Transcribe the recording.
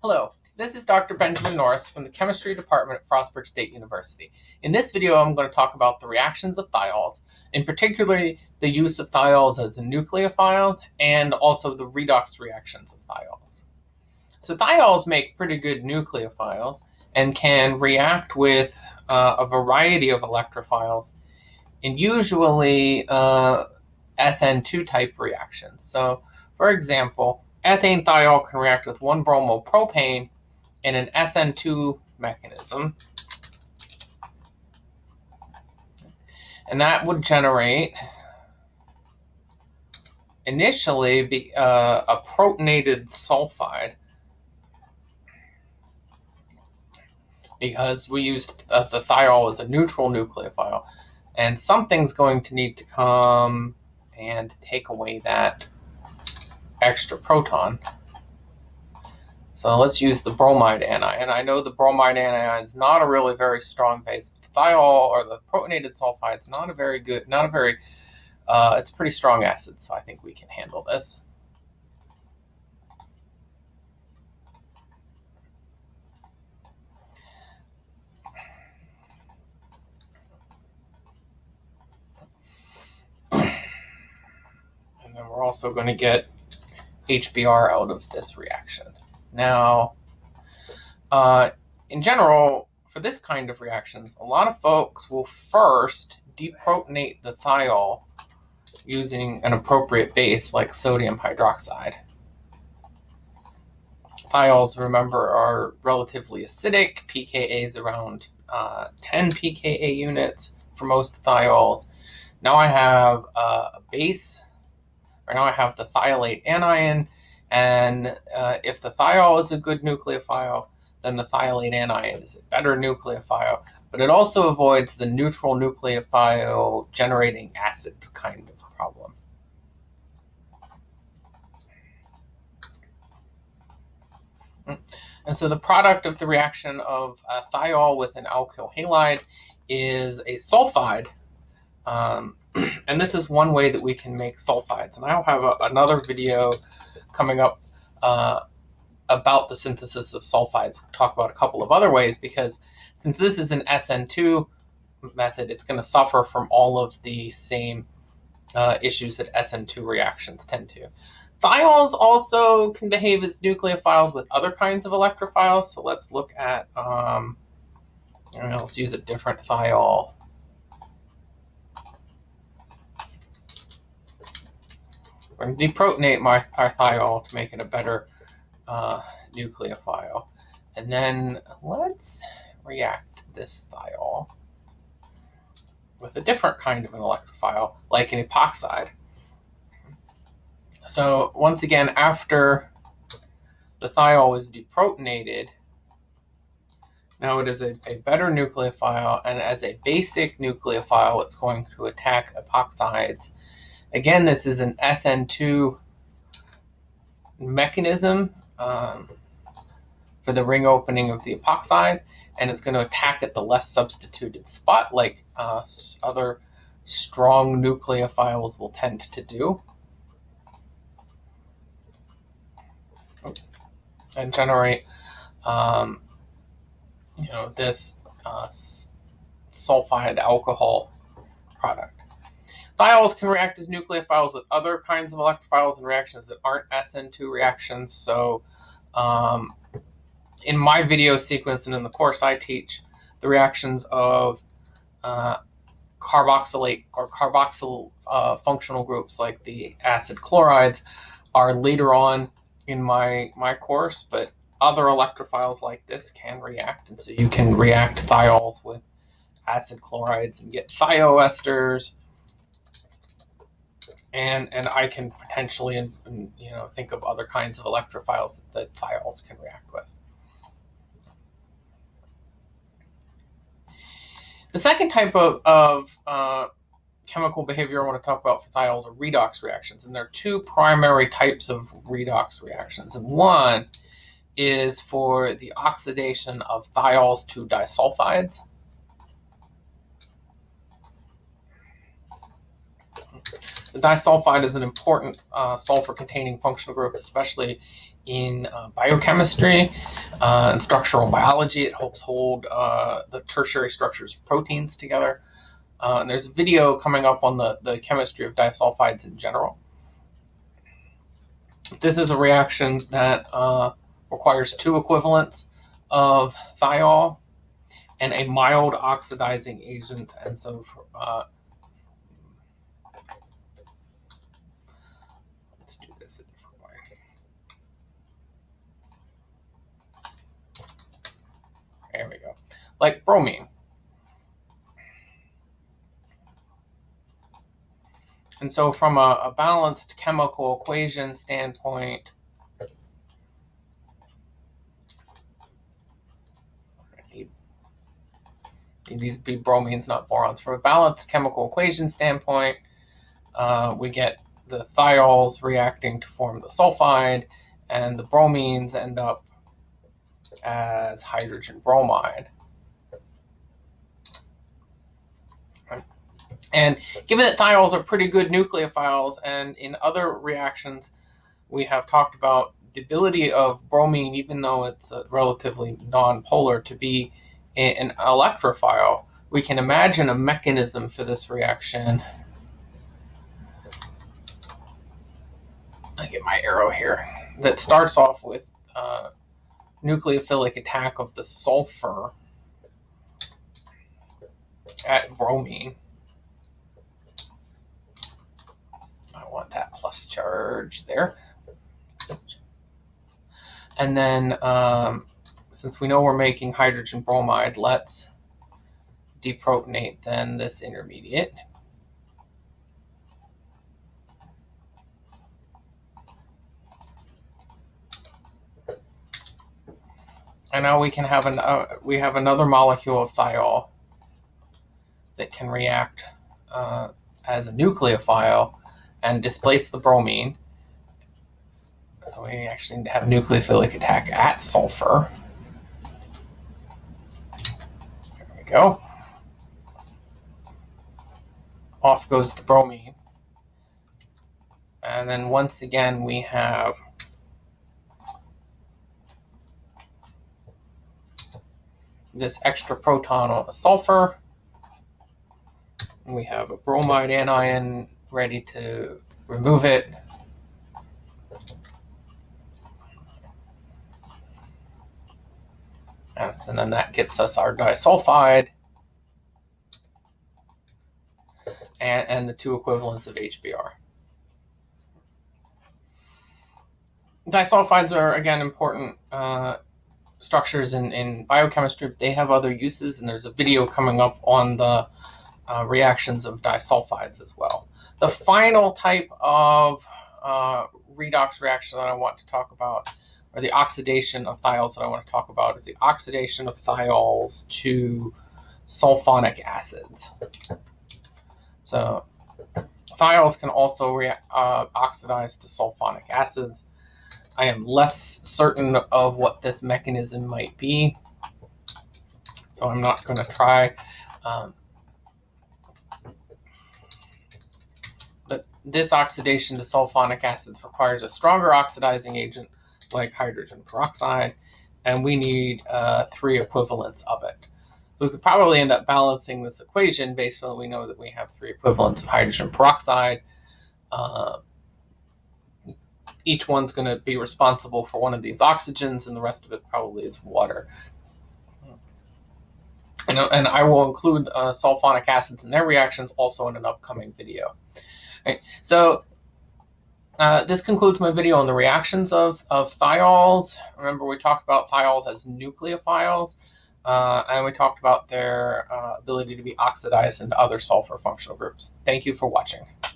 Hello, this is Dr. Benjamin Norris from the Chemistry Department at Frostburg State University. In this video, I'm going to talk about the reactions of thiols, in particularly the use of thiols as nucleophiles and also the redox reactions of thiols. So thiols make pretty good nucleophiles and can react with uh, a variety of electrophiles and usually uh, SN2 type reactions. So for example, ethane thiol can react with 1-bromopropane in an SN2 mechanism. And that would generate initially be, uh, a protonated sulfide because we used uh, the thiol as a neutral nucleophile. And something's going to need to come and take away that extra proton. So let's use the bromide anion. I know the bromide anion is not a really very strong base. But the thiol or the protonated sulfide is not a very good, not a very, uh, it's a pretty strong acid, so I think we can handle this. And then we're also going to get HBr out of this reaction. Now, uh, in general, for this kind of reactions, a lot of folks will first deprotonate the thiol using an appropriate base like sodium hydroxide. Thiols, remember, are relatively acidic. pKa is around uh, 10 pKa units for most thiols. Now I have uh, a base Right now I have the thiolate anion, and uh, if the thiol is a good nucleophile, then the thiolate anion is a better nucleophile, but it also avoids the neutral nucleophile generating acid kind of problem. And so the product of the reaction of a thiol with an alkyl halide is a sulfide um, and this is one way that we can make sulfides. And I'll have a, another video coming up uh, about the synthesis of sulfides. We'll talk about a couple of other ways because since this is an SN2 method, it's going to suffer from all of the same uh, issues that SN2 reactions tend to. Thiols also can behave as nucleophiles with other kinds of electrophiles. So let's look at, um, know, let's use a different thiol. To deprotonate my, our thiol to make it a better uh, nucleophile. And then let's react this thiol with a different kind of an electrophile, like an epoxide. So once again, after the thiol is deprotonated, now it is a, a better nucleophile, and as a basic nucleophile, it's going to attack epoxides Again, this is an SN2 mechanism um, for the ring opening of the epoxide, and it's going to attack at the less substituted spot like uh, other strong nucleophiles will tend to do. And generate, um, you know, this uh, sulfide alcohol product. Thiols can react as nucleophiles with other kinds of electrophiles and reactions that aren't SN2 reactions. So um, in my video sequence and in the course I teach, the reactions of uh, carboxylate or carboxyl uh, functional groups like the acid chlorides are later on in my, my course, but other electrophiles like this can react. And so you can react thiols with acid chlorides and get thioesters and and I can potentially you know think of other kinds of electrophiles that, that thiols can react with. The second type of, of uh, chemical behavior I want to talk about for thiols are redox reactions, and there are two primary types of redox reactions, and one is for the oxidation of thiols to disulfides, Disulfide is an important uh, sulfur-containing functional group, especially in uh, biochemistry uh, and structural biology. It helps hold uh, the tertiary structures of proteins together. Uh, and there's a video coming up on the, the chemistry of disulfides in general. This is a reaction that uh, requires two equivalents of thiol and a mild oxidizing agent. And so uh, let's do this a different way. There we go. Like bromine. And so from a, a balanced chemical equation standpoint, these be bromines, not borons. From a balanced chemical equation standpoint, uh, we get the thiols reacting to form the sulfide, and the bromines end up as hydrogen bromide. And given that thiols are pretty good nucleophiles, and in other reactions, we have talked about the ability of bromine, even though it's relatively nonpolar, to be an electrophile, we can imagine a mechanism for this reaction. I get my arrow here. That starts off with uh, nucleophilic attack of the sulfur at bromine. Want that plus charge there. And then um, since we know we're making hydrogen bromide, let's deprotonate then this intermediate. And now we can have an uh, we have another molecule of thiol that can react uh, as a nucleophile and displace the bromine. So we actually need to have nucleophilic attack at sulfur. There we go. Off goes the bromine. And then once again we have this extra proton on the sulfur. We have a bromide anion ready to remove it. And then that gets us our disulfide and, and the two equivalents of HBr. Disulfides are, again, important uh, structures in, in biochemistry. They have other uses, and there's a video coming up on the uh, reactions of disulfides as well. The final type of uh, redox reaction that I want to talk about, or the oxidation of thiols that I want to talk about, is the oxidation of thiols to sulfonic acids. So thiols can also react, uh, oxidize to sulfonic acids. I am less certain of what this mechanism might be, so I'm not going to try. Um, This oxidation to sulfonic acids requires a stronger oxidizing agent like hydrogen peroxide, and we need uh, three equivalents of it. We could probably end up balancing this equation based on we know that we have three equivalents of hydrogen peroxide. Uh, each one's going to be responsible for one of these oxygens, and the rest of it probably is water. And, and I will include uh, sulfonic acids and their reactions also in an upcoming video. Right. So uh, this concludes my video on the reactions of, of thiols. Remember, we talked about thiols as nucleophiles, uh, and we talked about their uh, ability to be oxidized into other sulfur functional groups. Thank you for watching.